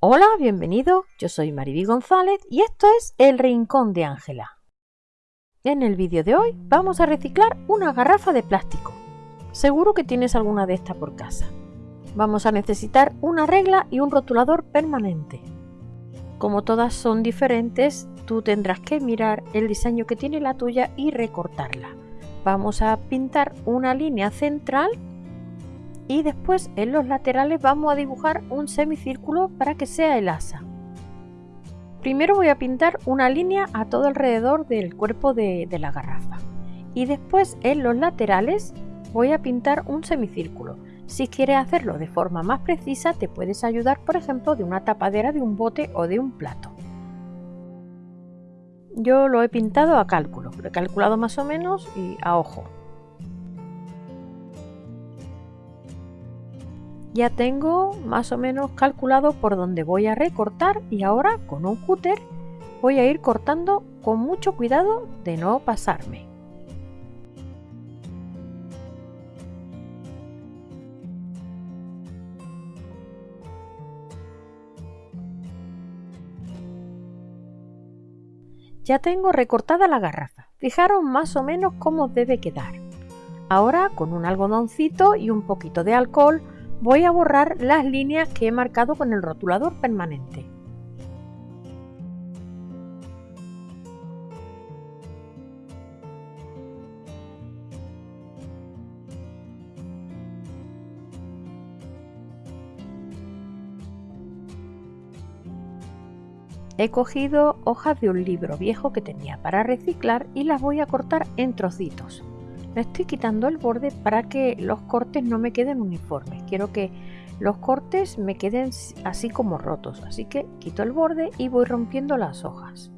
Hola, bienvenido. Yo soy Mariby González y esto es El Rincón de Ángela. En el vídeo de hoy vamos a reciclar una garrafa de plástico. Seguro que tienes alguna de estas por casa. Vamos a necesitar una regla y un rotulador permanente. Como todas son diferentes, tú tendrás que mirar el diseño que tiene la tuya y recortarla. Vamos a pintar una línea central y después en los laterales vamos a dibujar un semicírculo para que sea el asa. Primero voy a pintar una línea a todo alrededor del cuerpo de, la garrafa y después en los laterales voy a pintar un semicírculo. Si quieres hacerlo de forma más precisa te puedes ayudar por ejemplo de una tapadera de un bote o de un plato. Yo lo he pintado a cálculo, lo he calculado más o menos y a ojo. Ya tengo más o menos calculado por dónde voy a recortar y ahora con un cúter voy a ir cortando con mucho cuidado de no pasarme. Ya tengo recortada la garrafa. Fijaros más o menos cómo debe quedar. Ahora con un algodoncito y un poquito de alcohol voy a borrar las líneas que he marcado con el rotulador permanente. He cogido hojas de un libro viejo que tenía para reciclar y las voy a cortar en trocitos estoy quitando el borde para que los cortes no me queden uniformes. Quiero que los cortes me queden así como rotos. Así que quito el borde y voy rompiendo las hojas.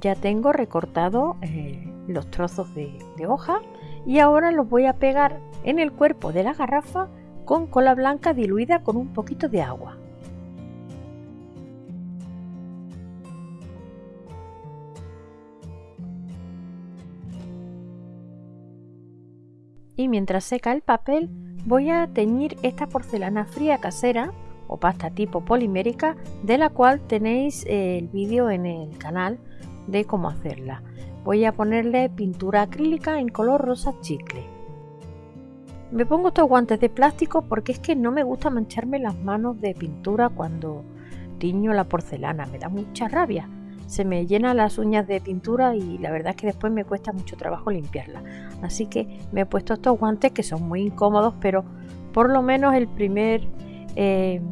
Ya tengo recortado eh, los trozos de hoja y ahora los voy a pegar en el cuerpo de la garrafa con cola blanca diluida con un poquito de agua. Y mientras seca el papel voy a teñir esta porcelana fría casera o pasta tipo polimérica de la cual tenéis el vídeo en el canal de cómo hacerla. Voy a ponerle pintura acrílica en color rosa chicle. Me pongo estos guantes de plástico porque es que no me gusta mancharme las manos de pintura cuando tiño la porcelana, me da mucha rabia. Se me llenan las uñas de pintura y la verdad es que después me cuesta mucho trabajo limpiarla. Así que me he puesto estos guantes que son muy incómodos, pero por lo menos el primer, eh,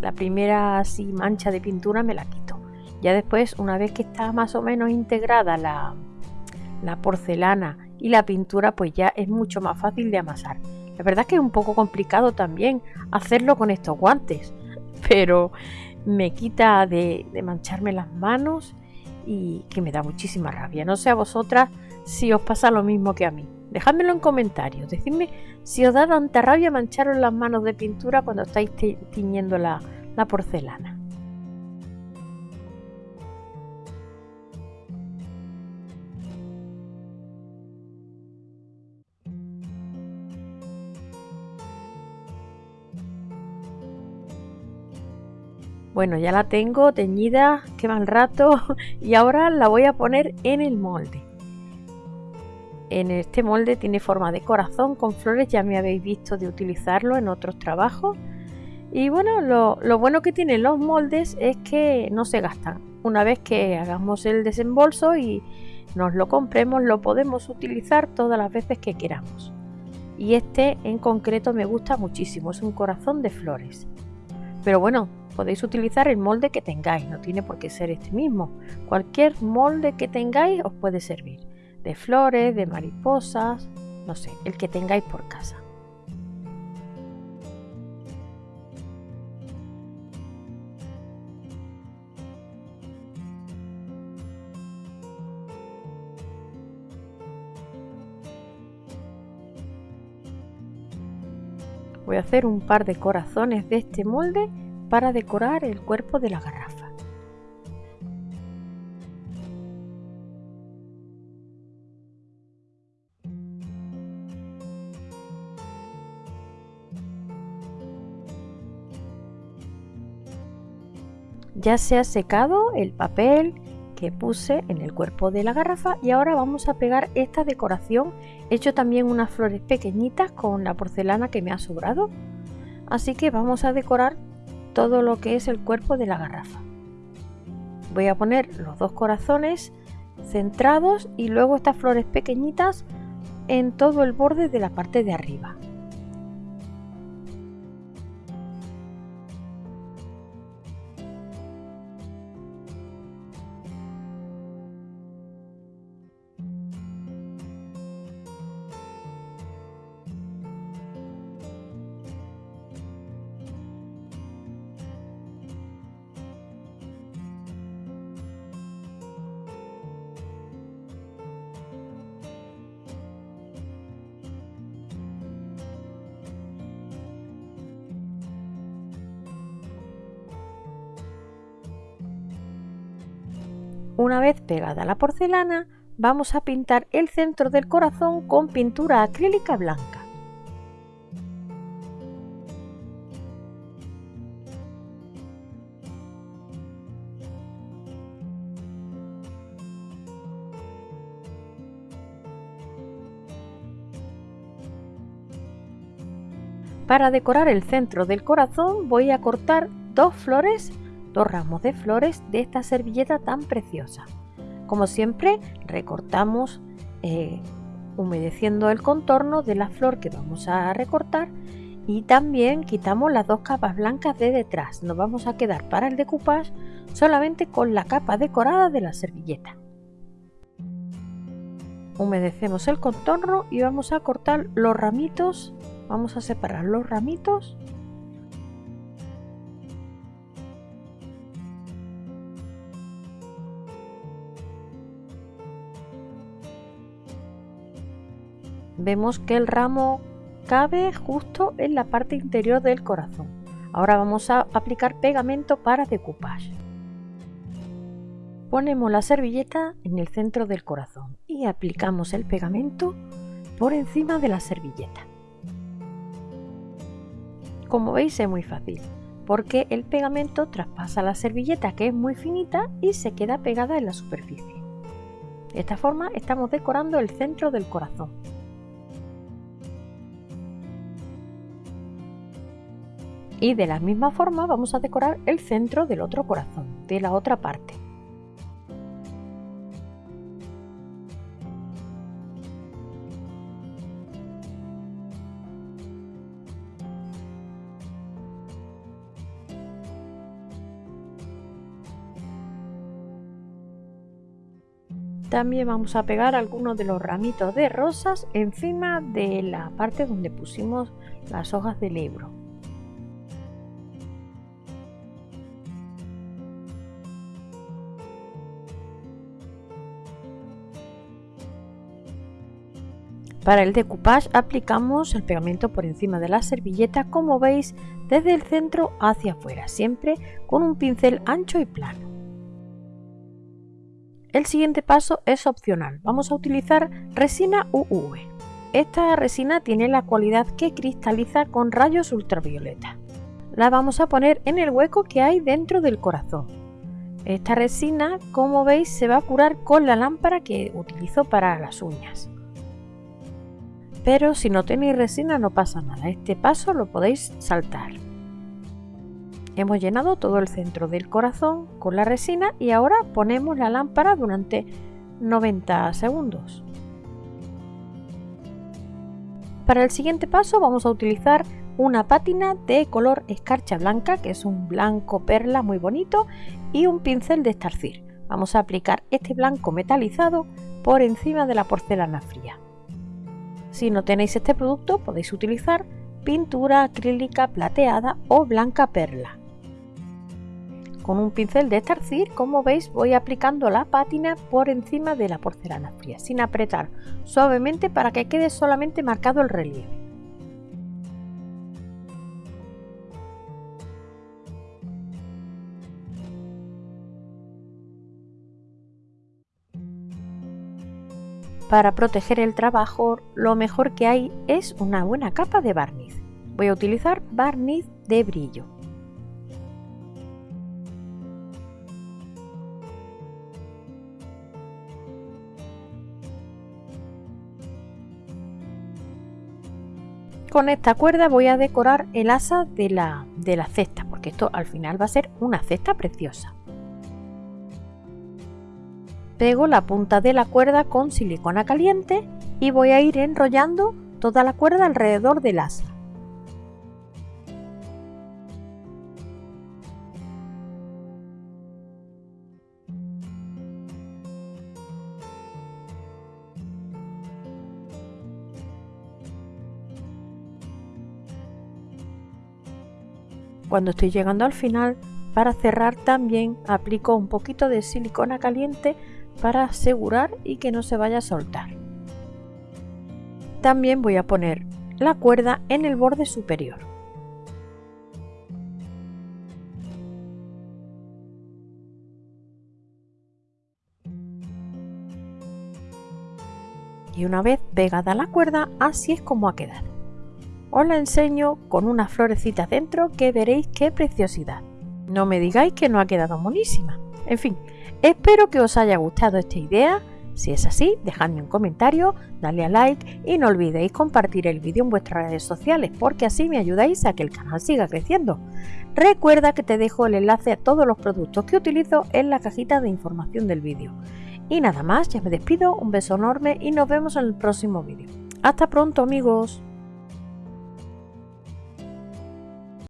la primera así mancha de pintura me la quito. Ya después, una vez que está más o menos integrada la, la porcelana y la pintura pues ya es mucho más fácil de amasar. La verdad es que es un poco complicado también hacerlo con estos guantes, pero me quita de, mancharme las manos y que me da muchísima rabia. No sé a vosotras si os pasa lo mismo que a mí. Dejádmelo en comentarios. Decidme si os da tanta rabia mancharos las manos de pintura cuando estáis tiñendo la porcelana. Bueno, ya la tengo teñida, qué mal rato, y ahora la voy a poner en el molde. En este molde tiene forma de corazón con flores, ya me habéis visto de utilizarlo en otros trabajos. Y bueno, lo, lo bueno que tienen los moldes es que no se gastan. Una vez que hagamos el desembolso y nos lo compremos, lo podemos utilizar todas las veces que queramos. Y este en concreto me gusta muchísimo, es un corazón de flores. Pero bueno, podéis utilizar el molde que tengáis, no tiene por qué ser este mismo. Cualquier molde que tengáis os puede servir, de flores, de mariposas, no sé, el que tengáis por casa. Voy a hacer un par de corazones de este molde para decorar el cuerpo de la garrafa. Ya se ha secado el papel que puse en el cuerpo de la garrafa y ahora vamos a pegar esta decoración. He hecho también unas flores pequeñitas con la porcelana que me ha sobrado. Así que vamos a decorar todo lo que es el cuerpo de la garrafa. Voy a poner los dos corazones centrados y luego estas flores pequeñitas en todo el borde de la parte de arriba. Una vez pegada la porcelana, vamos a pintar el centro del corazón con pintura acrílica blanca. Para decorar el centro del corazón voy a cortar dos flores dos ramos de flores de esta servilleta tan preciosa. Como siempre, recortamos eh, humedeciendo el contorno de la flor que vamos a recortar y también quitamos las dos capas blancas de detrás. Nos vamos a quedar para el decoupage solamente con la capa decorada de la servilleta. Humedecemos el contorno y vamos a cortar los ramitos. Vamos a separar los ramitos vemos que el ramo cabe justo en la parte interior del corazón. Ahora vamos a aplicar pegamento para decoupage. Ponemos la servilleta en el centro del corazón y aplicamos el pegamento por encima de la servilleta. Como veis es muy fácil, porque el pegamento traspasa la servilleta que es muy finita y se queda pegada en la superficie. De esta forma estamos decorando el centro del corazón. Y de la misma forma vamos a decorar el centro del otro corazón, de la otra parte. También vamos a pegar algunos de los ramitos de rosas encima de la parte donde pusimos las hojas del libro. Para el decoupage aplicamos el pegamento por encima de la servilleta como veis desde el centro hacia afuera, siempre con un pincel ancho y plano. El siguiente paso es opcional, vamos a utilizar resina UV. Esta resina tiene la cualidad que cristaliza con rayos ultravioleta. La vamos a poner en el hueco que hay dentro del corazón. Esta resina, como veis, se va a curar con la lámpara que utilizo para las uñas pero si no tenéis resina no pasa nada, este paso lo podéis saltar. Hemos llenado todo el centro del corazón con la resina y ahora ponemos la lámpara durante 90 segundos. Para el siguiente paso vamos a utilizar una pátina de color escarcha blanca, que es un blanco perla muy bonito, y un pincel de estarcir. Vamos a aplicar este blanco metalizado por encima de la porcelana fría. Si no tenéis este producto podéis utilizar pintura acrílica plateada o blanca perla. Con un pincel de estarcir, como veis, voy aplicando la pátina por encima de la porcelana fría, sin apretar, suavemente para que quede solamente marcado el relieve. Para proteger el trabajo, lo mejor que hay es una buena capa de barniz. Voy a utilizar barniz de brillo. Con esta cuerda voy a decorar el asa de la, de la cesta, porque esto al final va a ser una cesta preciosa. Pego la punta de la cuerda con silicona caliente y voy a ir enrollando toda la cuerda alrededor del asa. Cuando estoy llegando al final, para cerrar también aplico un poquito de silicona caliente para asegurar y que no se vaya a soltar. También voy a poner la cuerda en el borde superior. Y una vez pegada la cuerda, así es como ha quedado. Os la enseño con unas florecitas dentro que veréis qué preciosidad. No me digáis que no ha quedado monísima. En fin, espero que os haya gustado esta idea. Si es así, dejadme un comentario, dale a like y no olvidéis compartir el vídeo en vuestras redes sociales porque así me ayudáis a que el canal siga creciendo. Recuerda que te dejo el enlace a todos los productos que utilizo en la cajita de información del vídeo. Y nada más, ya me despido, un beso enorme y nos vemos en el próximo vídeo. Hasta pronto amigos.